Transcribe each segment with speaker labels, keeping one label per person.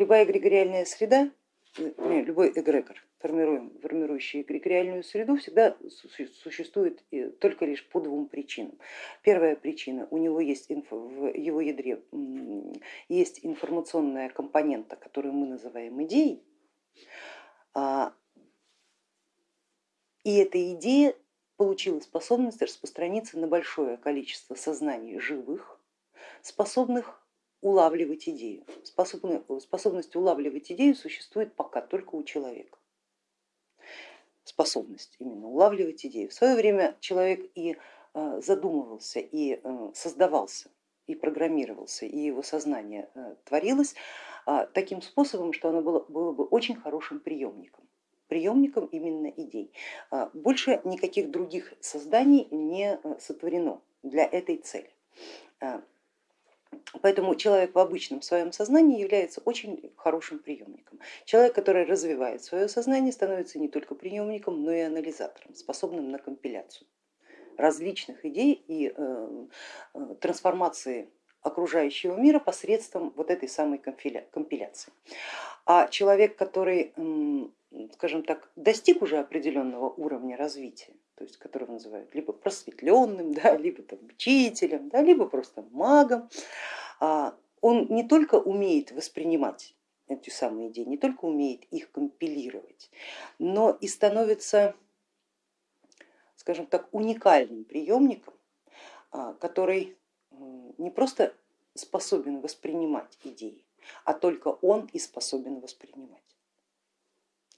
Speaker 1: любая эгрегориальная среда, э, любой эгрегор, формирующий эгрегориальную среду, всегда существует только лишь по двум причинам. Первая причина, у него есть в его ядре есть информационная компонента, которую мы называем идеей, а, и эта идея получила способность распространиться на большое количество сознаний живых, способных улавливать идею. Способность улавливать идею существует пока только у человека. Способность именно улавливать идею. В свое время человек и э, задумывался, и э, создавался, и программировался, и его сознание э, творилось а, таким способом, что оно было, было бы очень хорошим приемником приемником именно идей. А, больше никаких других созданий не сотворено для этой цели. Поэтому человек в обычном своем сознании является очень хорошим приемником. Человек, который развивает свое сознание, становится не только приемником, но и анализатором, способным на компиляцию различных идей и э, э, трансформации окружающего мира посредством вот этой самой компиляции. А человек, который скажем так, достиг уже определенного уровня развития, то есть которого называют либо просветленным, да, либо там, учителем, да, либо просто магом, а, он не только умеет воспринимать эти самые идеи, не только умеет их компилировать, но и становится, скажем так, уникальным приемником, а, который не просто способен воспринимать идеи, а только он и способен воспринимать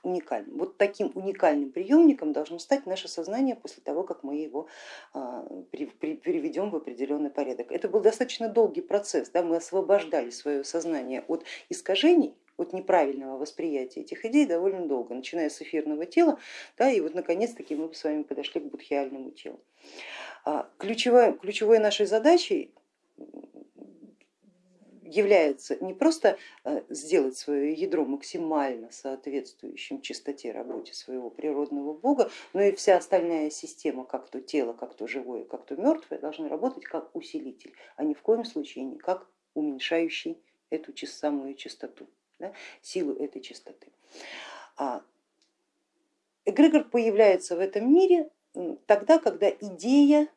Speaker 1: уникальным. Вот таким уникальным приемником должно стать наше сознание после того, как мы его а, переведем в определенный порядок. Это был достаточно долгий процесс, да? мы освобождали свое сознание от искажений, от неправильного восприятия этих идей довольно долго, начиная с эфирного тела, да, и вот наконец-таки мы с вами подошли к будхиальному телу. А, ключевой, ключевой нашей задачей является не просто э, сделать свое ядро максимально соответствующим чистоте работе своего природного бога, но и вся остальная система, как то тело, как то живое, как то мертвое, должны работать как усилитель, а ни в коем случае не как уменьшающий эту самую чистоту, да, силу этой чистоты. А эгрегор появляется в этом мире тогда, когда идея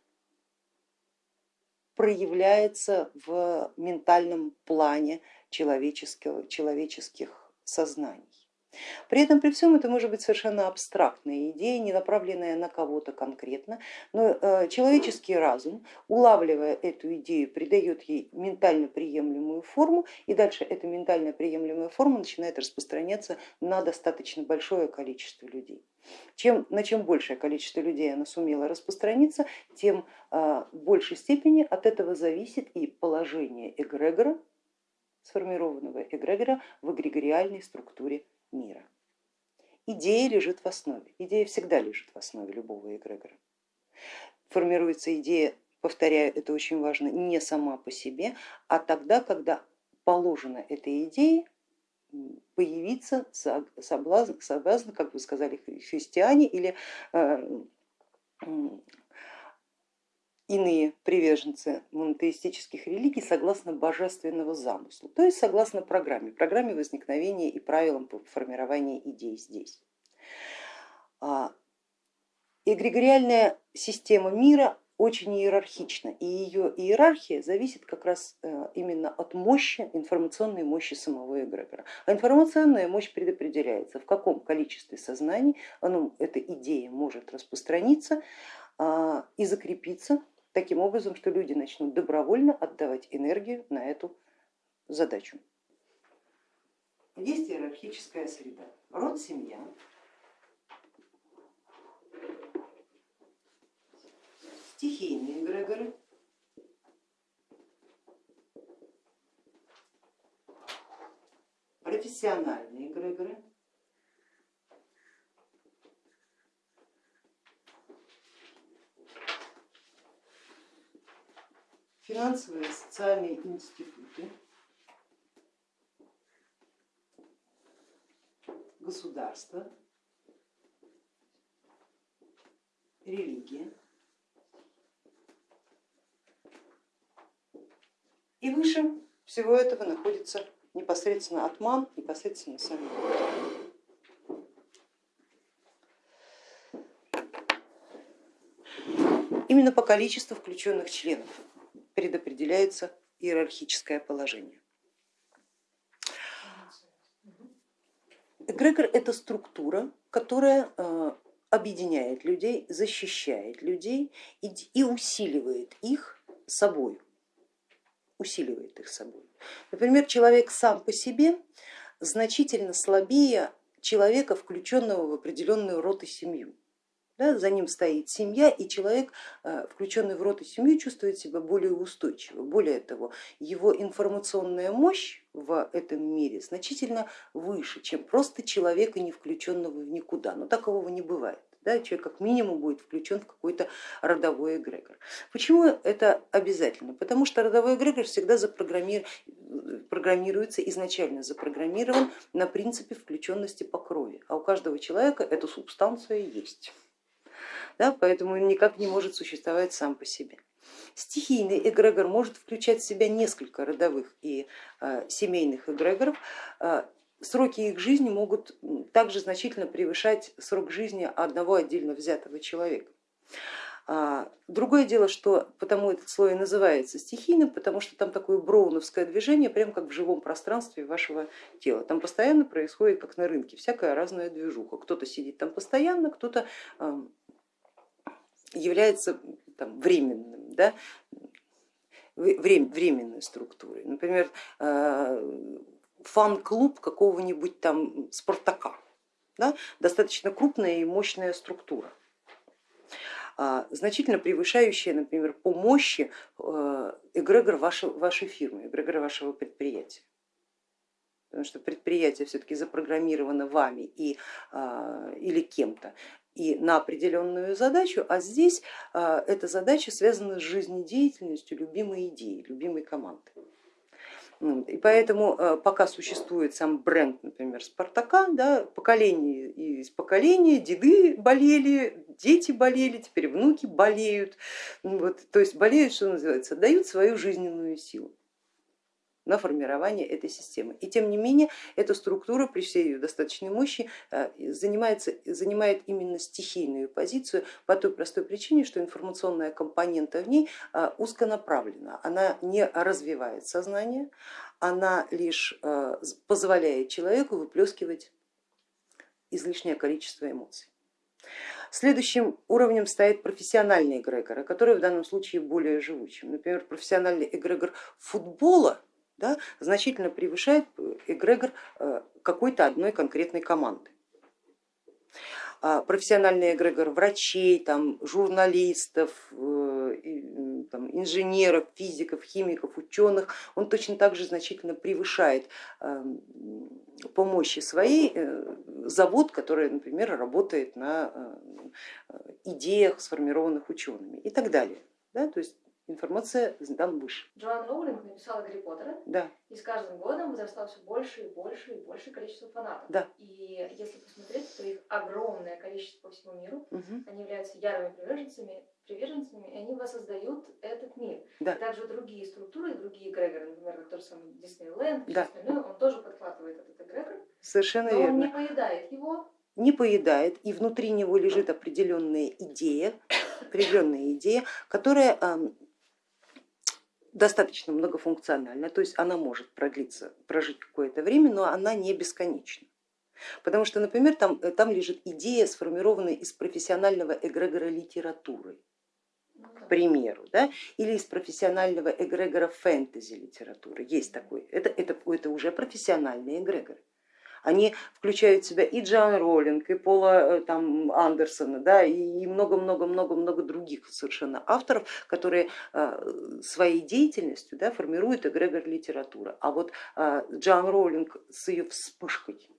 Speaker 1: проявляется в ментальном плане человеческих сознаний. При этом при всем это может быть совершенно абстрактная идея, не направленная на кого-то конкретно, но э, человеческий разум, улавливая эту идею, придает ей ментально приемлемую форму, и дальше эта ментально приемлемая форма начинает распространяться на достаточно большое количество людей. Чем, на чем большее количество людей она сумела распространиться, тем а, в большей степени от этого зависит и положение эгрегора, сформированного эгрегора в эгрегориальной структуре мира. Идея лежит в основе, идея всегда лежит в основе любого эгрегора. Формируется идея, повторяю, это очень важно, не сама по себе, а тогда, когда положено этой идее появиться соблазн, соблазн, как вы сказали, христиане или э, иные приверженцы монотеистических религий согласно божественного замысла, то есть согласно программе, программе возникновения и правилам формирования идей здесь. А, эгрегориальная система мира очень иерархична, и ее иерархия зависит как раз э, именно от мощи, информационной мощи самого эгрегора. А информационная мощь предопределяется, в каком количестве сознаний оно, эта идея может распространиться а, и закрепиться таким образом, что люди начнут добровольно отдавать энергию на эту задачу. Есть иерархическая среда, род, семья, стихийные эгрегоры, профессиональные эгрегоры, финансовые и социальные институты, государство, религия. И выше всего этого находится непосредственно атман, непосредственно сам Именно по количеству включенных членов предопределяется иерархическое положение. Эгрегор это структура, которая э, объединяет людей, защищает людей и усиливает их собой. Усиливает их собой. Например, человек сам по себе значительно слабее человека, включенного в определенную род и семью. Да, за ним стоит семья, и человек, э, включенный в род и семью, чувствует себя более устойчиво. Более того, его информационная мощь в этом мире значительно выше, чем просто человека, не включенного в никуда. Но такового не бывает. Да, человек как минимум будет включен в какой-то родовой эгрегор. Почему это обязательно? Потому что родовой эгрегор всегда запрограммируется, изначально запрограммирован на принципе включенности по крови, а у каждого человека эта субстанция есть да, поэтому он никак не может существовать сам по себе. Стихийный эгрегор может включать в себя несколько родовых и э, семейных эгрегоров. Э, сроки их жизни могут также значительно превышать срок жизни одного отдельно взятого человека. А, другое дело, что потому этот слой и называется стихийным, потому что там такое броуновское движение, прям как в живом пространстве вашего тела. Там постоянно происходит, как на рынке, всякая разная движуха. Кто-то сидит там постоянно, кто-то является там, временным, да, временной структурой. Например, э, фан-клуб какого-нибудь там Спартака, да, достаточно крупная и мощная структура а, значительно превышающая, например, по мощи э, эгрегор вашей, вашей фирмы, эгрегор вашего предприятия. Потому что предприятие все-таки запрограммировано вами и, а, или кем-то и на определенную задачу, а здесь а, эта задача связана с жизнедеятельностью любимой идеи, любимой команды. И поэтому а, пока существует сам бренд, например, Спартака, да, поколение из поколения, деды болели, дети болели, теперь внуки болеют, вот, то есть болеют, что называется, дают свою жизненную силу на формирование этой системы. И тем не менее эта структура при всей ее достаточной мощи э, занимается, занимает именно стихийную позицию по той простой причине, что информационная компонента в ней э, узконаправлена, она не развивает сознание, она лишь э, позволяет человеку выплескивать излишнее количество эмоций. Следующим уровнем стоит профессиональный эгрегор, который в данном случае более живучим. Например, профессиональный эгрегор футбола да, значительно превышает эгрегор э, какой-то одной конкретной команды. А профессиональный эгрегор врачей, там, журналистов, э, там, инженеров, физиков, химиков, ученых, он точно так же значительно превышает эм, по мощи своей э, завод, который, например, работает на идеях, сформированных учеными и так далее. Да? То есть информация там выше.
Speaker 2: Джоан Роулинг написала Гарри Поттера,
Speaker 1: да.
Speaker 2: и с каждым годом возрастало все больше и больше и больше количество фанатов.
Speaker 1: Да.
Speaker 2: И если посмотреть, то их огромное количество по всему миру,
Speaker 1: угу.
Speaker 2: они являются ярыми приверженцами, приверженцами, и они воссоздают этот мир.
Speaker 1: Да.
Speaker 2: И также другие структуры, другие эгрегоры, например, как тот же самый Диснейленд,
Speaker 1: да.
Speaker 2: остальное, он тоже подхватывает этот эгрегор.
Speaker 1: Совершенно
Speaker 2: но
Speaker 1: верно.
Speaker 2: он не поедает его,
Speaker 1: не поедает, и внутри него лежит определенная идея, определенная идея, которая достаточно многофункциональна, то есть она может продлиться, прожить какое-то время, но она не бесконечна. Потому что, например, там, э, там лежит идея, сформированная из профессионального эгрегора литературы, к примеру, да, или из профессионального эгрегора фэнтези литературы. Есть такой, это, это, это уже профессиональные эгрегоры. Они включают в себя и Джоан Роллинг, и Пола э, там, Андерсона, да, и много-много-много-много других совершенно авторов, которые э, своей деятельностью да, формируют эгрегор литературы. А вот э, Джоан Роллинг с ее вспышкой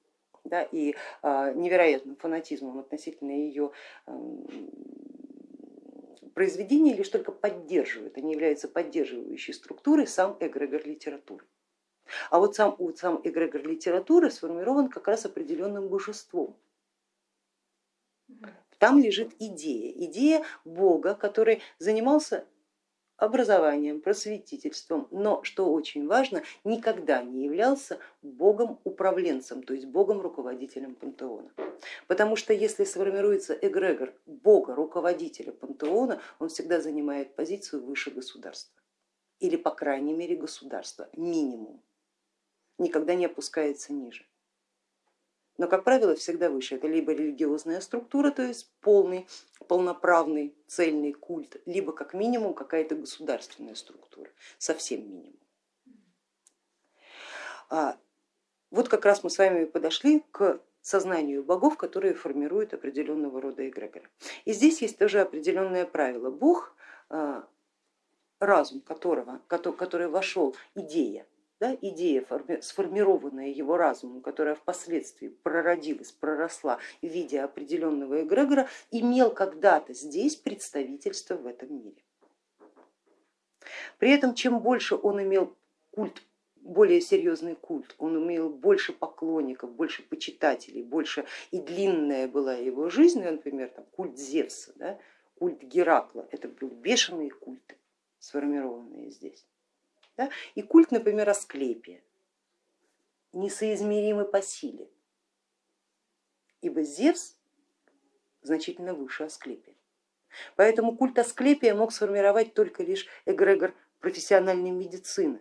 Speaker 1: да, и невероятным фанатизмом относительно ее эм, произведения лишь только поддерживают, они являются поддерживающей структурой сам эгрегор литературы. А вот сам, вот сам эгрегор литературы сформирован как раз определенным божеством. Там лежит идея, идея Бога, который занимался образованием, просветительством, но, что очень важно, никогда не являлся богом-управленцем, то есть богом-руководителем пантеона. Потому что если сформируется эгрегор бога-руководителя пантеона, он всегда занимает позицию выше государства или по крайней мере государства, минимум, никогда не опускается ниже но, как правило, всегда выше. Это либо религиозная структура, то есть полный, полноправный, цельный культ, либо как минимум какая-то государственная структура, совсем минимум. А, вот как раз мы с вами подошли к сознанию богов, которые формируют определенного рода эгрегоры. И здесь есть тоже определенное правило. Бог, а, разум которого, который вошел, идея, да, идея, сформированная его разумом, которая впоследствии прородилась, проросла в виде определенного эгрегора, имел когда-то здесь представительство в этом мире. При этом чем больше он имел культ, более серьезный культ, он имел больше поклонников, больше почитателей, больше и длинная была его жизнь, ну, например, там, культ Зевса, да, культ Геракла, это были бешеные культы, сформированные здесь да? И культ, например, Асклепия, несоизмеримый по силе, ибо Зевс значительно выше Асклепия. Поэтому культ Асклепия мог сформировать только лишь эгрегор профессиональной медицины,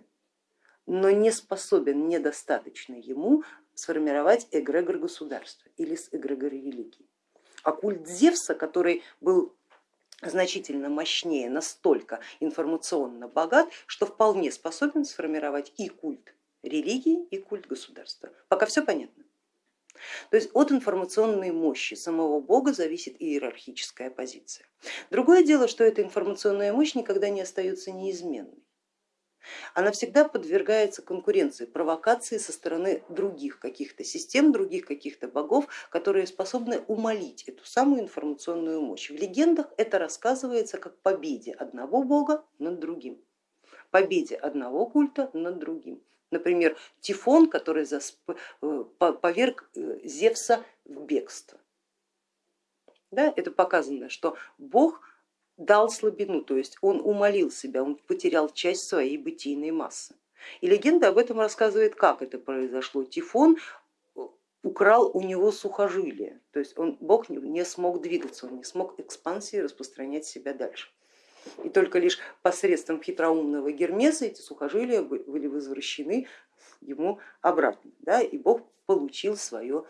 Speaker 1: но не способен, недостаточно ему сформировать эгрегор государства или эгрегор религии. А культ Зевса, который был значительно мощнее, настолько информационно богат, что вполне способен сформировать и культ религии, и культ государства. Пока все понятно. То есть от информационной мощи самого бога зависит иерархическая позиция. Другое дело, что эта информационная мощь никогда не остается неизменной она всегда подвергается конкуренции, провокации со стороны других каких-то систем, других каких-то богов, которые способны умолить эту самую информационную мощь. В легендах это рассказывается как победе одного бога над другим, победе одного культа над другим. Например, Тифон, который э, поверг э, Зевса в бегство. Да, это показано, что бог дал слабину, то есть он умолил себя, он потерял часть своей бытийной массы. И легенда об этом рассказывает, как это произошло. Тифон украл у него сухожилие, то есть он, Бог не смог двигаться, он не смог экспансии распространять себя дальше. И только лишь посредством хитроумного Гермеса эти сухожилия были возвращены ему обратно, да, и Бог получил свое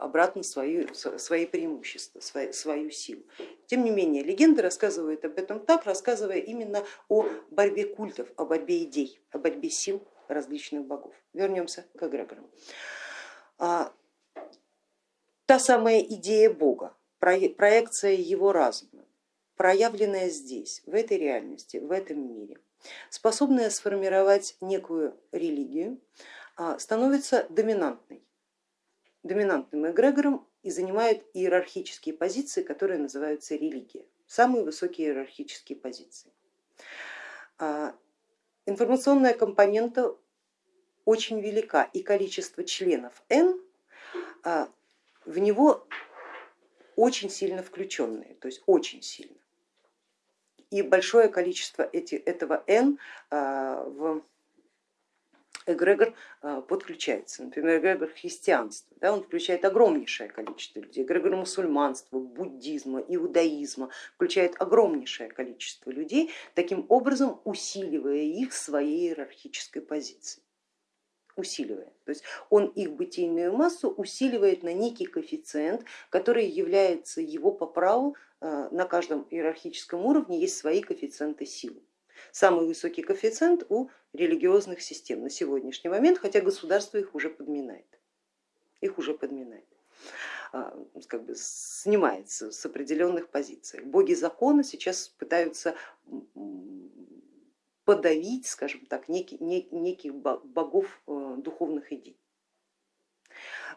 Speaker 1: обратно свою, свои преимущества, свою, свою силу. Тем не менее, легенда рассказывает об этом так, рассказывая именно о борьбе культов, о борьбе идей, о борьбе сил различных богов. Вернемся к эгрегорам. А, та самая идея Бога, проекция его разума, проявленная здесь, в этой реальности, в этом мире, способная сформировать некую религию, а, становится доминантной доминантным эгрегором и занимают иерархические позиции, которые называются религия, самые высокие иерархические позиции. А, информационная компонента очень велика и количество членов N а, в него очень сильно включенные, то есть очень сильно. И большое количество этого N а, в эгрегор а, подключается. Например, эгрегор христианства, да, он включает огромнейшее количество людей, эгрегор мусульманства, буддизма, иудаизма, включает огромнейшее количество людей, таким образом усиливая их своей иерархической позиции усиливая. То есть он их бытийную массу усиливает на некий коэффициент, который является его по праву а, на каждом иерархическом уровне есть свои коэффициенты силы. Самый высокий коэффициент у религиозных систем на сегодняшний момент, хотя государство их уже подминает. Их уже подминает а, как бы снимается с определенных позиций. Боги закона сейчас пытаются подавить, скажем так, неких, неких богов э, духовных идей.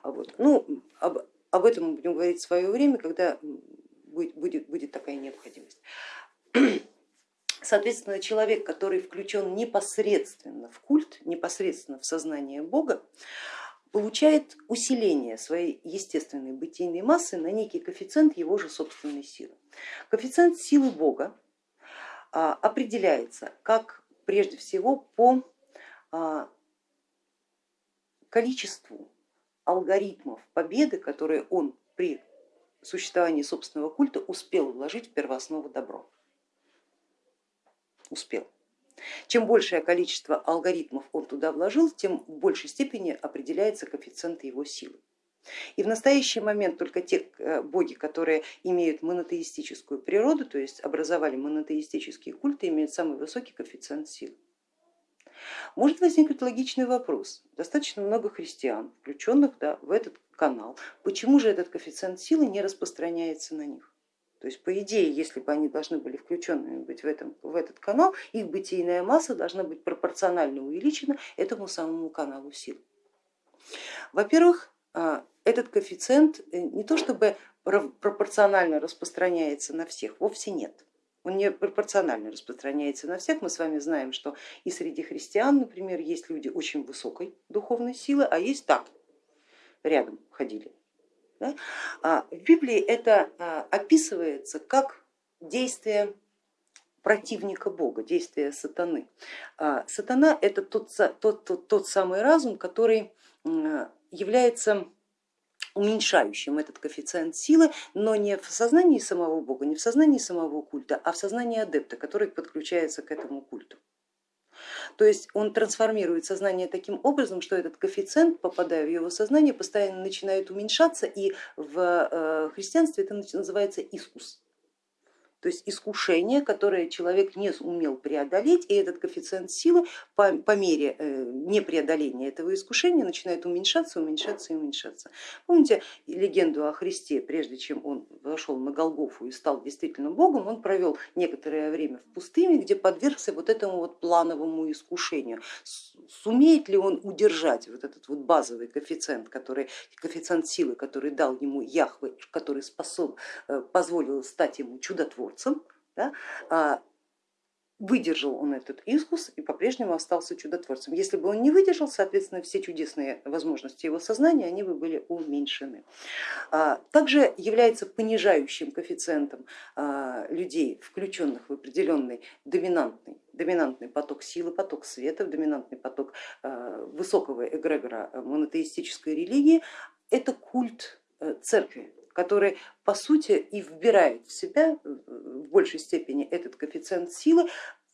Speaker 1: Вот. Ну, об, об этом мы будем говорить в свое время, когда будет, будет, будет такая необходимость. Соответственно, человек, который включен непосредственно в культ, непосредственно в сознание Бога, получает усиление своей естественной бытийной массы на некий коэффициент его же собственной силы. Коэффициент силы Бога определяется как прежде всего по количеству алгоритмов победы, которые он при существовании собственного культа успел вложить в первооснову добро. Успел. Чем большее количество алгоритмов он туда вложил, тем в большей степени определяется коэффициент его силы. И в настоящий момент только те э, боги, которые имеют монотеистическую природу, то есть образовали монотеистические культы, имеют самый высокий коэффициент силы. Может возникнуть логичный вопрос, достаточно много христиан, включенных да, в этот канал, почему же этот коэффициент силы не распространяется на них? То есть по идее, если бы они должны были включенными быть в, этом, в этот канал, их бытийная масса должна быть пропорционально увеличена этому самому каналу сил. Во-первых, а, этот коэффициент э, не то чтобы пропорционально распространяется на всех, вовсе нет. Он не пропорционально распространяется на всех. Мы с вами знаем, что и среди христиан, например, есть люди очень высокой духовной силы, а есть так, рядом ходили. Да? А в Библии это а, описывается как действие противника Бога, действие сатаны. А, сатана это тот, тот, тот, тот самый разум, который является уменьшающим этот коэффициент силы, но не в сознании самого Бога, не в сознании самого культа, а в сознании адепта, который подключается к этому культу. То есть он трансформирует сознание таким образом, что этот коэффициент, попадая в его сознание, постоянно начинает уменьшаться, и в э, христианстве это называется искус то есть искушение, которое человек не умел преодолеть, и этот коэффициент силы по, по мере э, непреодоления этого искушения начинает уменьшаться, уменьшаться и уменьшаться. Помните легенду о Христе, прежде чем он вошел на Голгофу и стал действительно Богом, он провел некоторое время в пустыне, где подвергся вот этому вот плановому искушению. Сумеет ли он удержать вот этот вот базовый коэффициент, который, коэффициент силы, который дал ему Яхве, который способ, э, позволил стать ему чудотворцем, чудотворцем, да, а, выдержал он этот искус и по-прежнему остался чудотворцем. Если бы он не выдержал, соответственно, все чудесные возможности его сознания, они бы были уменьшены. А, также является понижающим коэффициентом а, людей, включенных в определенный доминантный, доминантный поток силы, поток света, доминантный поток высокого эгрегора монотеистической религии, это культ э, церкви, который по сути и вбирает в себя в большей степени этот коэффициент силы,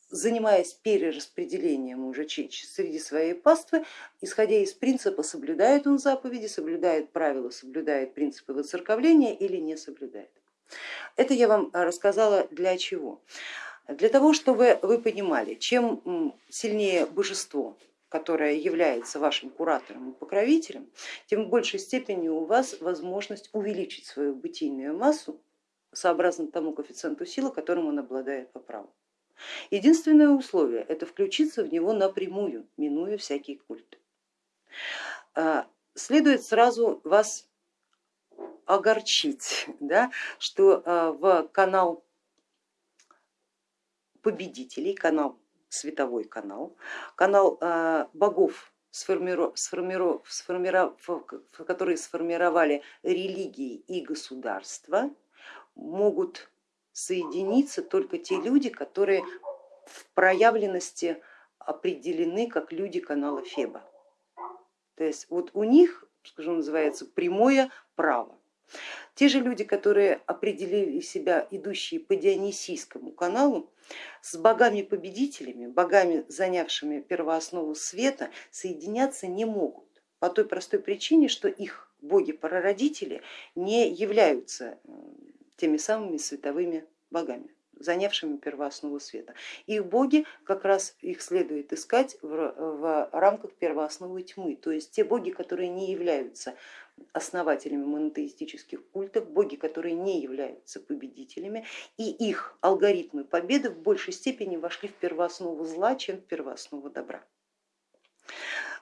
Speaker 1: занимаясь перераспределением уже среди своей паствы, исходя из принципа, соблюдает он заповеди, соблюдает правила, соблюдает принципы воцерковления или не соблюдает. Это я вам рассказала для чего? Для того, чтобы вы понимали, чем сильнее божество, которая является вашим куратором и покровителем, тем в большей степени у вас возможность увеличить свою бытийную массу сообразно тому коэффициенту силы, которым он обладает по праву. Единственное условие это включиться в него напрямую, минуя всякий культ. А, следует сразу вас огорчить, да, что а, в канал победителей, канал световой канал, канал э, богов, которые сформировали религии и государства, могут соединиться только те люди, которые в проявленности определены как люди канала Феба. То есть вот у них, скажем, называется прямое право. Те же люди, которые определили себя идущие по Дионисийскому каналу, с богами-победителями, богами, занявшими первооснову света, соединяться не могут. По той простой причине, что их боги-прародители не являются теми самыми световыми богами занявшими первооснову света. Их боги как раз их следует искать в, в рамках первоосновы тьмы, то есть те боги, которые не являются основателями монотеистических культов, боги, которые не являются победителями, и их алгоритмы победы в большей степени вошли в первооснову зла, чем в первооснову добра.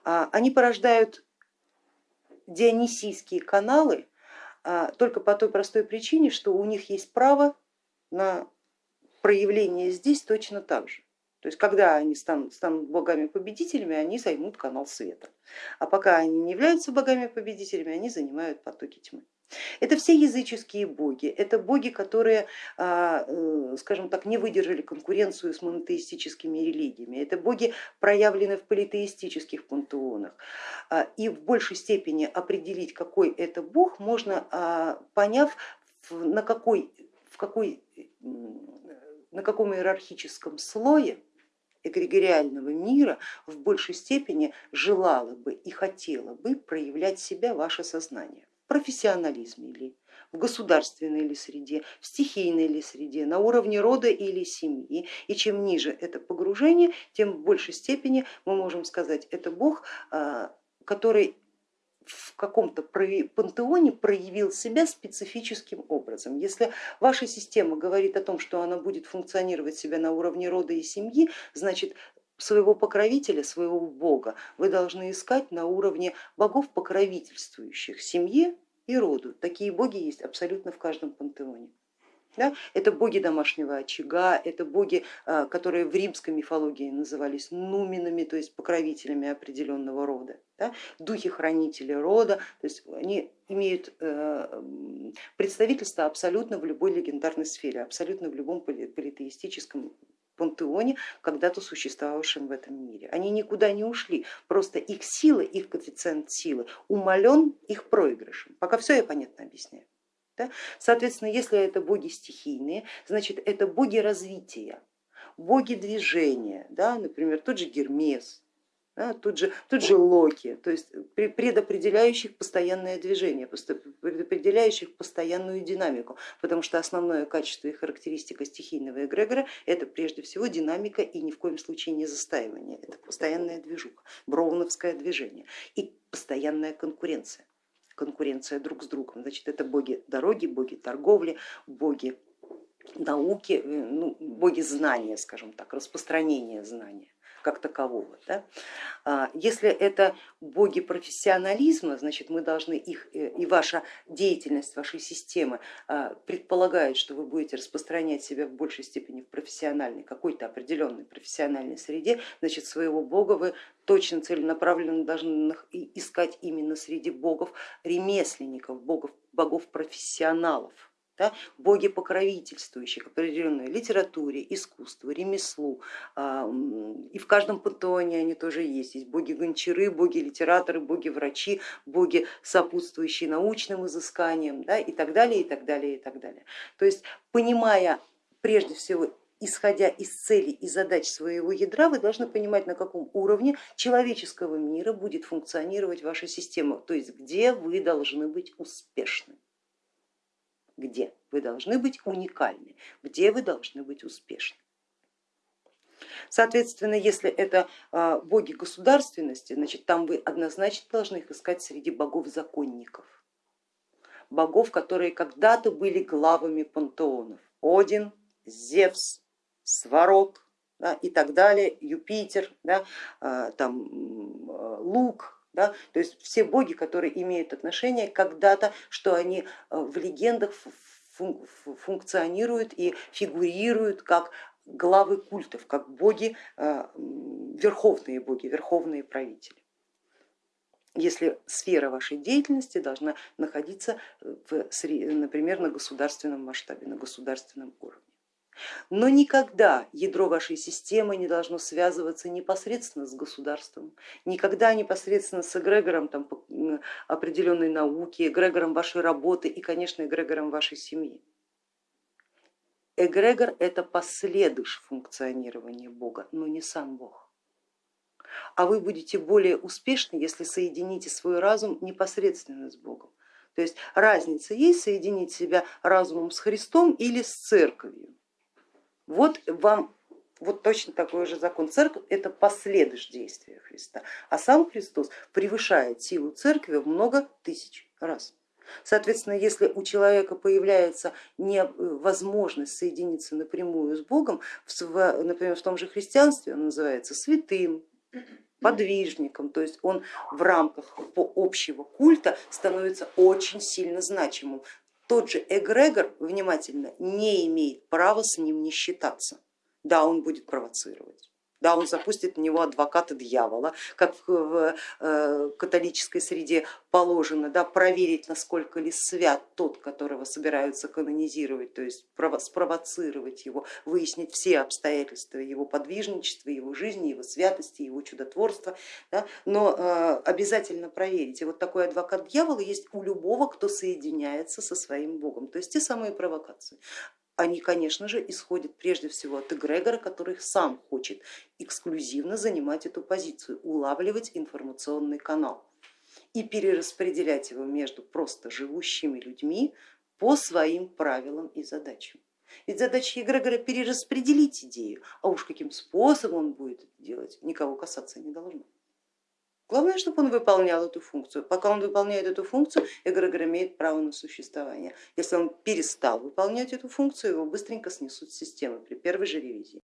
Speaker 1: А, они порождают дионисийские каналы а, только по той простой причине, что у них есть право на проявление здесь точно так же. То есть когда они станут, станут богами-победителями, они займут канал света. А пока они не являются богами-победителями, они занимают потоки тьмы. Это все языческие боги, это боги, которые, а, э, скажем так, не выдержали конкуренцию с монотеистическими религиями, это боги, проявлены в политеистических пантеонах. А, и в большей степени определить, какой это бог, можно а, поняв, на, какой, в какой, на каком иерархическом слое эгрегориального мира в большей степени желало бы и хотело бы проявлять себя ваше сознание профессионализме ли, в государственной ли среде, в стихийной ли среде, на уровне рода или семьи. И чем ниже это погружение, тем в большей степени мы можем сказать, это Бог, а, который в каком-то пантеоне проявил себя специфическим образом. Если ваша система говорит о том, что она будет функционировать себя на уровне рода и семьи, значит своего покровителя, своего бога вы должны искать на уровне богов, покровительствующих семье и роду. Такие боги есть абсолютно в каждом пантеоне. Да? Это боги домашнего очага, это боги, а, которые в римской мифологии назывались нуминами, то есть покровителями определенного рода, да? духи-хранители рода, то есть они имеют э, представительство абсолютно в любой легендарной сфере, абсолютно в любом политеистическом пантеоне, когда-то существовавшем в этом мире. Они никуда не ушли, просто их сила, их коэффициент силы умален их проигрышем. Пока все я понятно объясняю. Да? Соответственно, если это боги стихийные, значит это боги развития, боги движения, да? например, тот же Гермес, да, тут, же, тут же локи, то есть предопределяющих постоянное движение, предопределяющих постоянную динамику, потому что основное качество и характеристика стихийного эгрегора это прежде всего динамика и ни в коем случае не застаивание, это постоянная движуха, броуновское движение и постоянная конкуренция, конкуренция друг с другом, значит это боги дороги, боги торговли, боги науки, э, ну, боги знания, скажем так, распространения знания как такового. Да? А, если это боги профессионализма, значит мы должны их э, и ваша деятельность вашей системы а, предполагает, что вы будете распространять себя в большей степени в профессиональной, какой-то определенной профессиональной среде, значит своего бога вы точно целенаправленно должны искать именно среди богов ремесленников, богов, богов профессионалов да, боги покровительствующие к определенной литературе, искусству, ремеслу. А, и в каждом пантеоне они тоже есть. Есть боги гончары, боги литераторы, боги врачи, боги сопутствующие научным изысканиям да, и так далее, и так далее, и так далее. То есть понимая прежде всего исходя из целей и задач своего ядра, вы должны понимать, на каком уровне человеческого мира будет функционировать ваша система, то есть где вы должны быть успешны где вы должны быть уникальны, где вы должны быть успешны. Соответственно, если это а, боги государственности, значит там вы однозначно должны их искать среди богов-законников, богов, которые когда-то были главами пантеонов. Один, Зевс, Сварог да, и так далее, Юпитер, да, а, там, Лук, да? То есть все боги, которые имеют отношение когда-то, что они э, в легендах функционируют и фигурируют как главы культов, как боги, э, верховные боги, верховные правители если сфера вашей деятельности должна находиться, в, например, на государственном масштабе, на государственном уровне. Но никогда ядро вашей системы не должно связываться непосредственно с государством, никогда непосредственно с эгрегором там, определенной науки, эгрегором вашей работы и, конечно, эгрегором вашей семьи. Эгрегор это последующее функционирования Бога, но не сам Бог. А вы будете более успешны, если соедините свой разум непосредственно с Богом. То есть разница есть соединить себя разумом с Христом или с церковью. Вот вам вот точно такой же закон. Церковь это последующее действия Христа, а сам Христос превышает силу церкви в много тысяч раз. Соответственно, если у человека появляется невозможность соединиться напрямую с Богом, например, в том же христианстве он называется святым, подвижником, то есть он в рамках общего культа становится очень сильно значимым тот же эгрегор, внимательно, не имеет права с ним не считаться. Да, он будет провоцировать, Да, он запустит на него адвоката дьявола, как в э, католической среде положено, да, проверить, насколько ли свят тот, которого собираются канонизировать, то есть спровоцировать его, выяснить все обстоятельства его подвижничества, его жизни, его святости, его чудотворства, да, но э, обязательно проверить. И вот такой адвокат дьявола есть у любого, кто соединяется со своим богом, то есть те самые провокации они, конечно же, исходят прежде всего от эгрегора, который сам хочет эксклюзивно занимать эту позицию, улавливать информационный канал и перераспределять его между просто живущими людьми по своим правилам и задачам. Ведь задача эгрегора перераспределить идею, а уж каким способом он будет это делать, никого касаться не должно. Главное, чтобы он выполнял эту функцию. Пока он выполняет эту функцию, эгрегор имеет право на существование. Если он перестал выполнять эту функцию, его быстренько снесут системы при первой же ревизии.